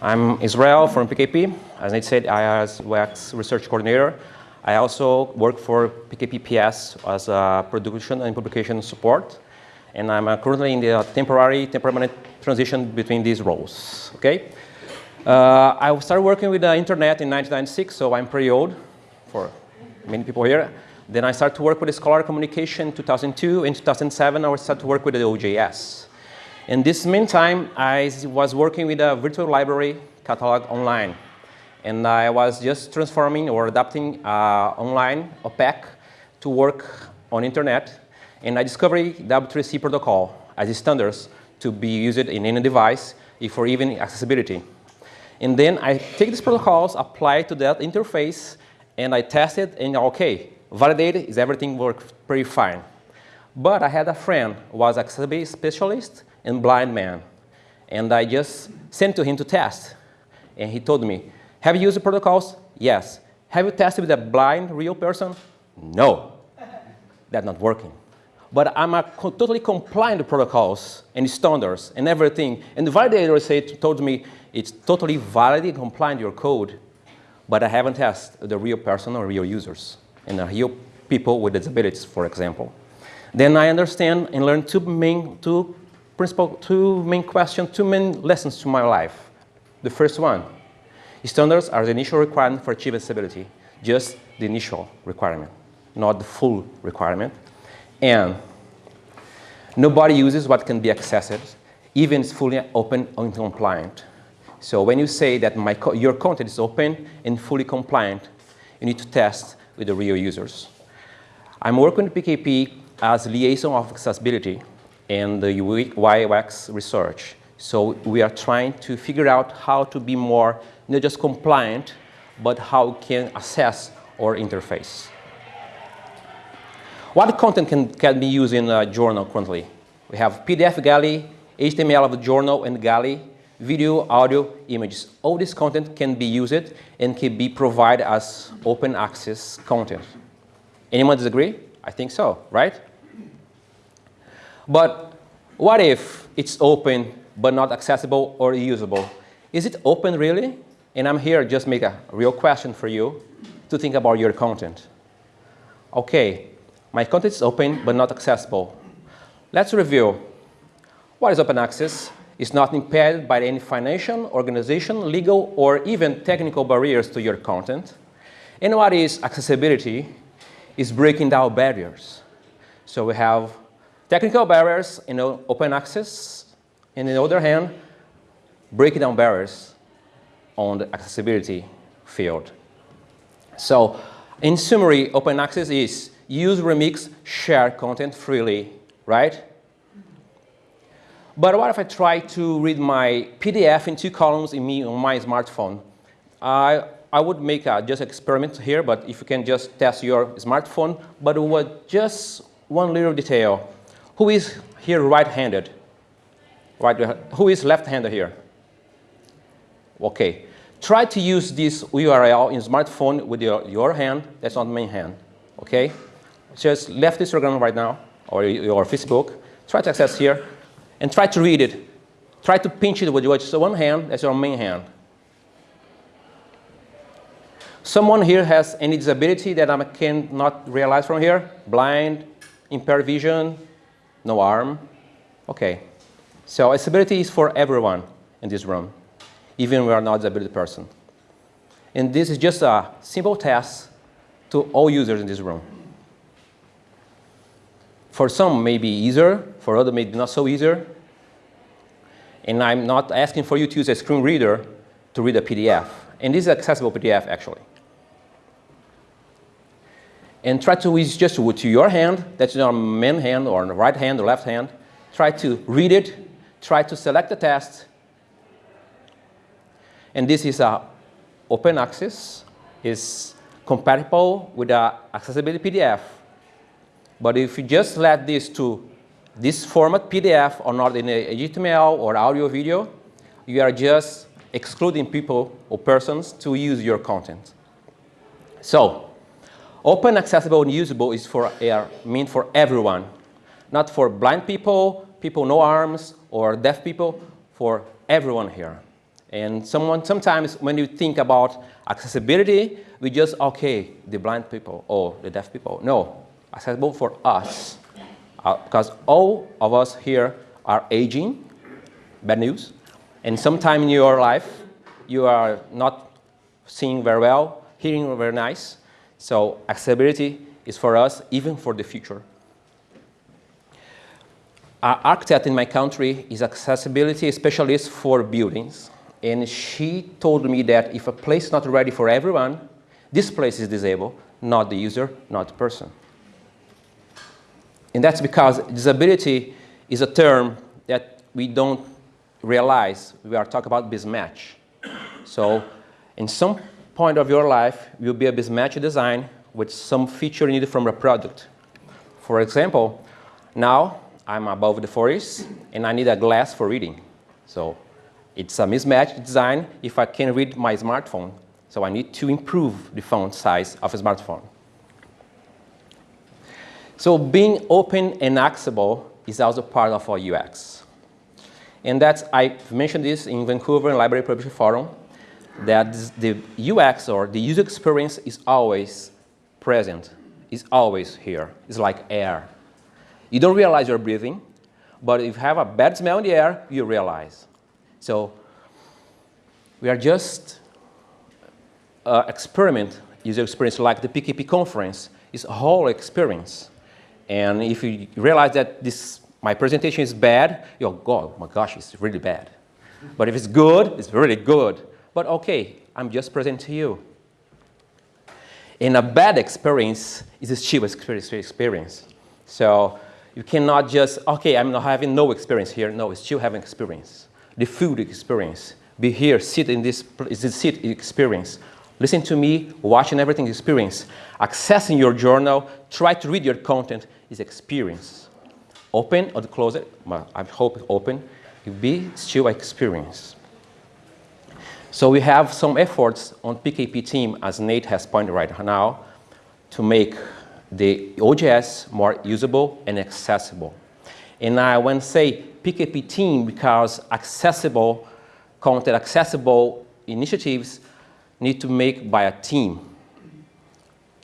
I'm Israel from PKP. As I said, I as UX research coordinator. I also work for PKP PS as a production and publication support. And I'm uh, currently in the temporary, permanent transition between these roles, okay? Uh, I started working with the internet in 1996, so I'm pretty old for many people here. Then I started to work with Scholar Communication in 2002. In 2007, I started to work with the OJS. In this meantime, I was working with a virtual library catalog online. And I was just transforming or adapting uh, online OPAC to work on internet. And I discovered W3C protocol as a standards to be used in any device for even accessibility. And then I take these protocols, apply to that interface, and I test it, and okay, validated, is everything worked pretty fine. But I had a friend who was accessibility specialist and blind man. And I just sent to him to test. And he told me, have you used the protocols? Yes. Have you tested with a blind real person? No. That's not working. But I'm a co totally compliant protocols and standards and everything. And the validator said, told me it's totally valid and compliant your code, but I haven't tested the real person or real users and the real people with disabilities, for example. Then I understand and learn two main, two principal, two main questions, two main lessons to my life. The first one, standards are the initial requirement for achieving stability, just the initial requirement, not the full requirement. And nobody uses what can be accessed, even it's fully open and compliant. So when you say that my co your content is open and fully compliant, you need to test with the real users. I'm working with PKP as liaison of accessibility and the UX research. So we are trying to figure out how to be more, not just compliant, but how can assess our interface. What content can, can be used in a journal currently? We have PDF Galley, HTML of the journal and Galley, video, audio, images. All this content can be used and can be provided as open access content. Anyone disagree? I think so, right? But what if it's open but not accessible or usable? Is it open really? And I'm here just make a real question for you to think about your content. Okay, my content is open but not accessible. Let's review. What is open access? It's not impaired by any financial, organization, legal, or even technical barriers to your content. And what is accessibility? Is breaking down barriers. So we have Technical barriers, know, open access, and on the other hand, breaking down barriers on the accessibility field. So in summary, open access is use, remix, share content freely, right? But what if I try to read my PDF in two columns in me on my smartphone? I, I would make a just experiment here, but if you can just test your smartphone, but with just one little detail. Who is here right-handed? Right, who is left-handed here? Okay. Try to use this URL in smartphone with your, your hand. That's not main hand. Okay? Just left Instagram right now, or your Facebook. Try to access here, and try to read it. Try to pinch it with your one hand. That's your main hand. Someone here has any disability that I cannot realize from here? Blind, impaired vision, no arm. Okay. So accessibility is for everyone in this room, even we are not a disability person. And this is just a simple test to all users in this room. For some, maybe easier. For others, maybe not so easier. And I'm not asking for you to use a screen reader to read a PDF. And this is accessible PDF, actually and try to use just with your hand, that's your main hand or right hand or left hand, try to read it, try to select the test, and this is a open access, is compatible with the accessibility PDF. But if you just let this to this format PDF or not in a HTML or audio video, you are just excluding people or persons to use your content. So Open, accessible, and usable is for are meant for everyone, not for blind people, people no arms, or deaf people, for everyone here. And someone, sometimes when you think about accessibility, we just, okay, the blind people or the deaf people. No, accessible for us. Uh, because all of us here are aging, bad news. And sometime in your life, you are not seeing very well, hearing very nice. So accessibility is for us, even for the future. Our architect in my country is accessibility specialist for buildings. And she told me that if a place is not ready for everyone, this place is disabled, not the user, not the person. And that's because disability is a term that we don't realize. We are talking about mismatch. So in some point of your life, will be a mismatch design with some feature needed from a product. For example, now I'm above the forest and I need a glass for reading. So it's a mismatched design if I can read my smartphone. So I need to improve the font size of a smartphone. So being open and accessible is also part of our UX. And that's, I mentioned this in Vancouver Library Publishing Forum, that the UX or the user experience is always present, is always here. It's like air. You don't realize you're breathing, but if you have a bad smell in the air, you realize. So we are just uh, experiment, user experience like the PKP conference is a whole experience. And if you realize that this, my presentation is bad, you'll go, oh my gosh, it's really bad. But if it's good, it's really good. But okay, I'm just presenting to you. And a bad experience is a still experience. So you cannot just, okay, I'm not having no experience here. No, it's still having experience the food experience. Be here, sit in this, this sit experience. Listen to me, watching everything experience. Accessing your journal, try to read your content is experience. Open or close it, I hope open, you be still experience. So we have some efforts on PKP team, as Nate has pointed right now, to make the OJS more usable and accessible. And I want to say PKP team because accessible content, accessible initiatives need to make by a team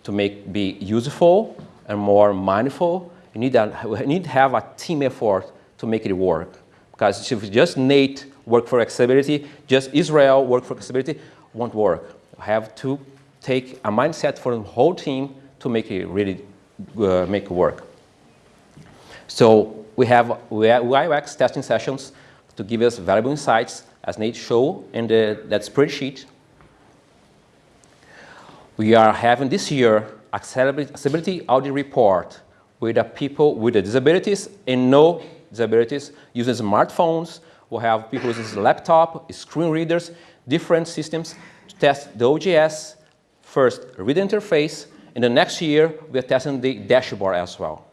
to make be useful and more mindful. You need, you need to have a team effort to make it work. Because if just Nate work for accessibility, just Israel work for accessibility, won't work. You have to take a mindset for the whole team to make it really uh, make it work. So we have UX testing sessions to give us valuable insights, as Nate showed in the, that spreadsheet. We are having this year accessibility audit report with people with disabilities and no disabilities using smartphones. We have people using laptop, screen readers, different systems to test the OJS, first read interface, and the next year we are testing the dashboard as well.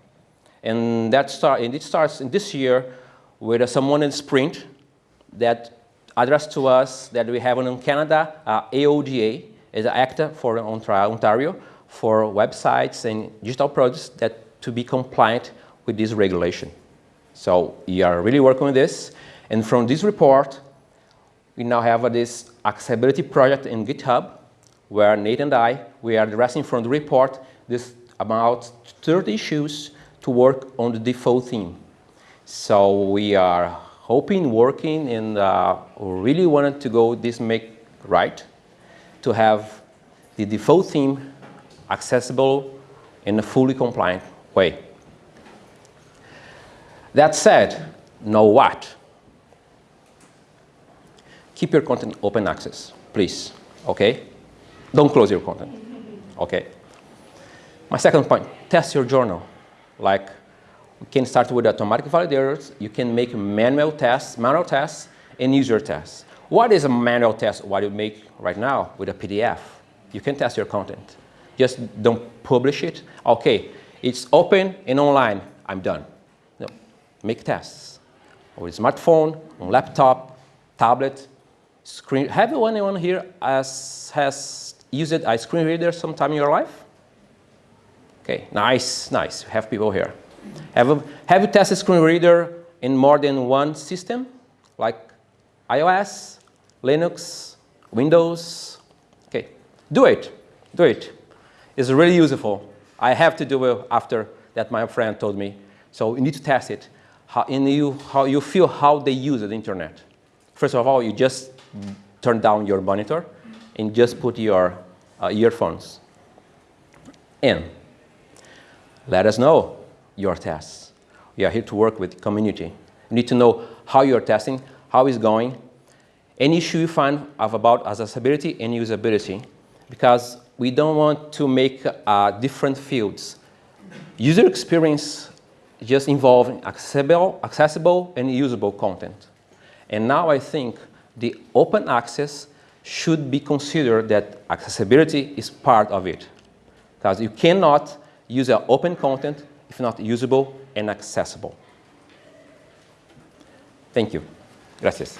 And, that start, and it starts in this year with uh, someone in Sprint that addressed to us that we have in Canada, uh, AODA, is actor for Ontario for websites and digital products that to be compliant with this regulation. So we are really working on this. And from this report, we now have this accessibility project in GitHub where Nate and I, we are addressing from the report this about 30 issues to work on the default theme. So we are hoping, working, and uh, really wanted to go this make right to have the default theme accessible in a fully compliant way. That said, know what? Keep your content open access, please, okay? Don't close your content, okay? My second point, test your journal. Like, you can start with automatic validators. You can make manual tests, manual tests, and user tests. What is a manual test? What do you make right now with a PDF? You can test your content. Just don't publish it. Okay, it's open and online. I'm done. No, make tests. With smartphone, on laptop, tablet, screen. Have anyone here as, has used a screen reader sometime in your life? Okay, nice, nice. Have people here. Have, a, have you tested screen reader in more than one system, like iOS, Linux, Windows. Okay, do it, do it. It's really useful. I have to do it after that my friend told me. So you need to test it. How, and you, how you feel how they use the internet. First of all, you just turn down your monitor and just put your uh, earphones in. Let us know your tests. We are here to work with community. You need to know how you're testing, how it's going, any issue you find of about accessibility and usability, because we don't want to make uh, different fields. User experience just involving accessible, accessible and usable content. And now I think the open access should be considered that accessibility is part of it. Because you cannot use an open content if not usable and accessible. Thank you. Gracias.